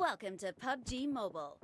Welcome to PUBG Mobile.